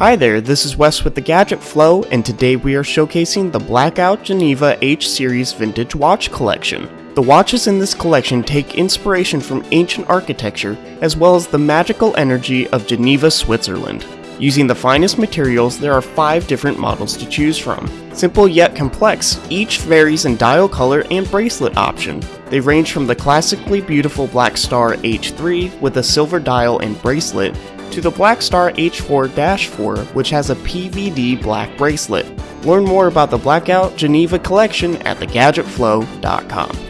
Hi there, this is Wes with the Gadget Flow, and today we are showcasing the Blackout Geneva H Series Vintage Watch Collection. The watches in this collection take inspiration from ancient architecture as well as the magical energy of Geneva, Switzerland. Using the finest materials, there are five different models to choose from. Simple yet complex, each varies in dial color and bracelet option. They range from the classically beautiful Black Star H3 with a silver dial and bracelet to the Black Star H4-4 which has a PVD black bracelet. Learn more about the Blackout Geneva collection at thegadgetflow.com.